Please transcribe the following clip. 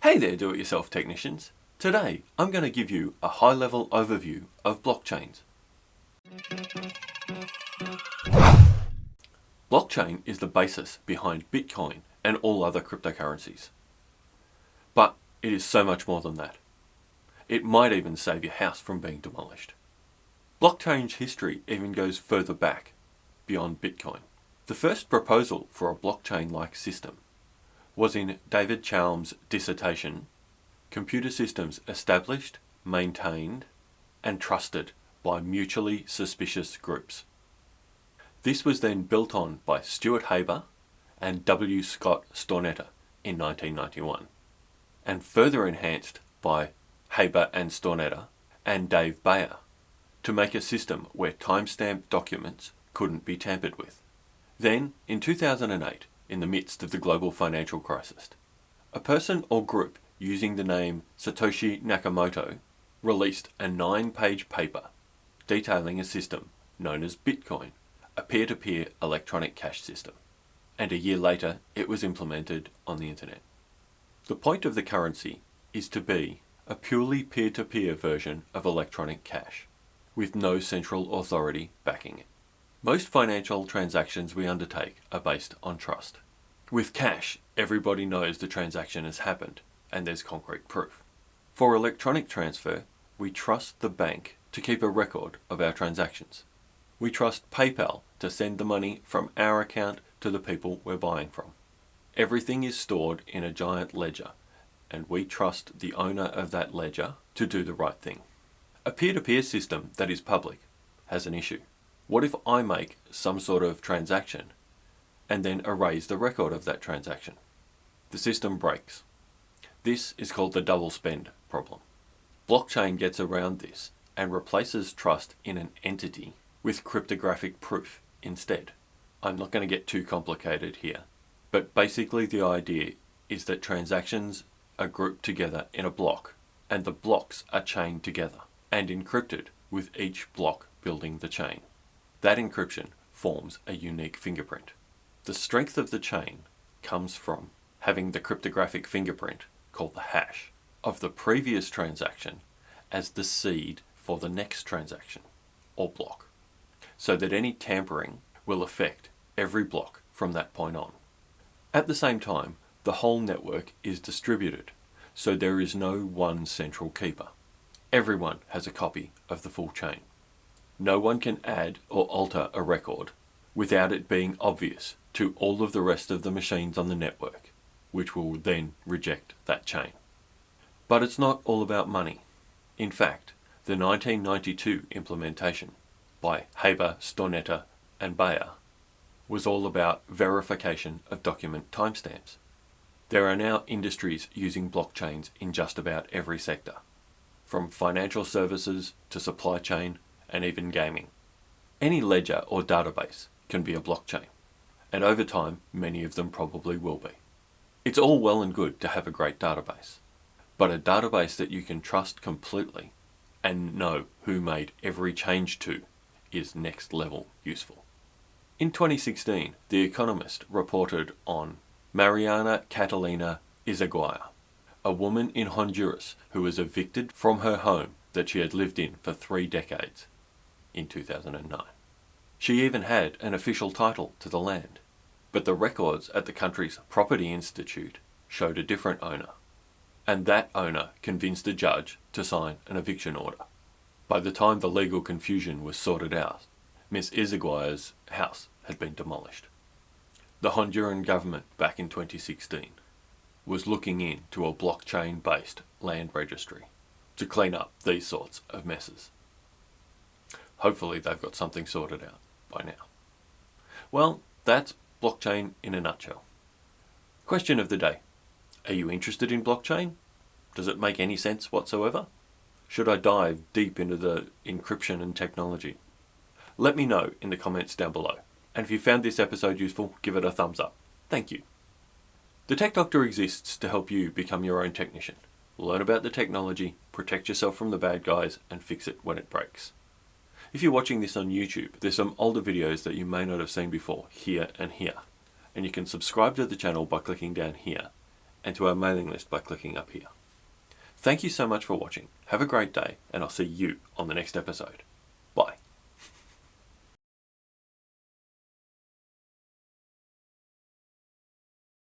Hey there do-it-yourself technicians. Today I'm going to give you a high-level overview of blockchains. Blockchain is the basis behind Bitcoin and all other cryptocurrencies. But it is so much more than that. It might even save your house from being demolished. Blockchain's history even goes further back, beyond Bitcoin. The first proposal for a blockchain-like system was in David Chaum's dissertation, Computer Systems Established, Maintained and Trusted by Mutually Suspicious Groups. This was then built on by Stuart Haber and W. Scott Stornetta in 1991 and further enhanced by Haber and Stornetta and Dave Bayer to make a system where timestamp documents couldn't be tampered with. Then, in 2008, in the midst of the global financial crisis. A person or group using the name Satoshi Nakamoto released a nine-page paper detailing a system known as Bitcoin, a peer-to-peer -peer electronic cash system. And a year later, it was implemented on the internet. The point of the currency is to be a purely peer-to-peer -peer version of electronic cash, with no central authority backing it. Most financial transactions we undertake are based on trust. With cash, everybody knows the transaction has happened and there's concrete proof. For electronic transfer, we trust the bank to keep a record of our transactions. We trust PayPal to send the money from our account to the people we're buying from. Everything is stored in a giant ledger and we trust the owner of that ledger to do the right thing. A peer-to-peer -peer system that is public has an issue. What if I make some sort of transaction and then erase the record of that transaction? The system breaks. This is called the double spend problem. Blockchain gets around this and replaces trust in an entity with cryptographic proof instead. I'm not going to get too complicated here, but basically the idea is that transactions are grouped together in a block and the blocks are chained together and encrypted with each block building the chain. That encryption forms a unique fingerprint. The strength of the chain comes from having the cryptographic fingerprint, called the hash, of the previous transaction as the seed for the next transaction, or block, so that any tampering will affect every block from that point on. At the same time, the whole network is distributed, so there is no one central keeper. Everyone has a copy of the full chain. No one can add or alter a record without it being obvious to all of the rest of the machines on the network, which will then reject that chain. But it's not all about money. In fact, the 1992 implementation by Haber, Stornetta and Bayer was all about verification of document timestamps. There are now industries using blockchains in just about every sector, from financial services to supply chain and even gaming. Any ledger or database can be a blockchain, and over time many of them probably will be. It's all well and good to have a great database, but a database that you can trust completely and know who made every change to is next level useful. In 2016, The Economist reported on Mariana Catalina Izaguirre, a woman in Honduras who was evicted from her home that she had lived in for three decades in 2009. She even had an official title to the land, but the records at the country's Property Institute showed a different owner, and that owner convinced a judge to sign an eviction order. By the time the legal confusion was sorted out, Miss Izaguirre's house had been demolished. The Honduran government back in 2016 was looking into a blockchain-based land registry to clean up these sorts of messes. Hopefully they've got something sorted out by now. Well, that's blockchain in a nutshell. Question of the day. Are you interested in blockchain? Does it make any sense whatsoever? Should I dive deep into the encryption and technology? Let me know in the comments down below. And if you found this episode useful, give it a thumbs up. Thank you. The Tech Doctor exists to help you become your own technician. Learn about the technology, protect yourself from the bad guys, and fix it when it breaks. If you're watching this on YouTube, there's some older videos that you may not have seen before, here and here. And you can subscribe to the channel by clicking down here. and to our mailing list by clicking up here. Thank you so much for watching. Have a great day, and I'll see you on the next episode.